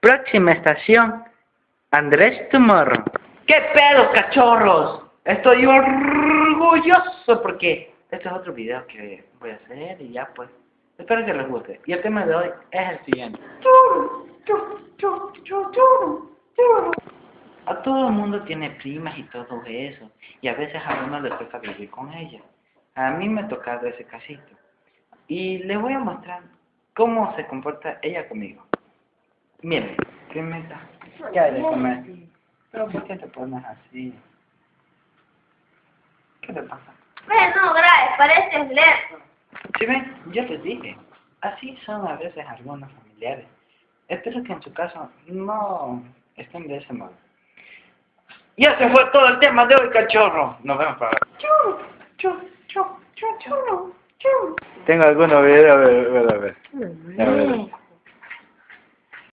Próxima estación, Andrés Tomorrow. ¿Qué pedo, cachorros? Estoy orgulloso porque este es otro video que voy a hacer y ya pues. Espero que les guste. Y el tema de hoy es el siguiente. A todo el mundo tiene primas y todo eso. Y a veces a uno le toca vivir con ella. A mí me ha tocado ese casito. Y les voy a mostrar cómo se comporta ella conmigo. Miren, primita, ¿qué hay de comer? Pero ¿por qué te pones así? ¿Qué te pasa? Bueno, gracias, pareces lerdo. Si ven, yo les dije, así son a veces algunos familiares. Espero que en su caso no estén de ese modo. Y ese fue todo el tema de hoy, cachorro. Nos vemos para Chau, chau, chau, chau, chau, chau. Tengo algunos videos, a ver, a ver, a ver. A ver.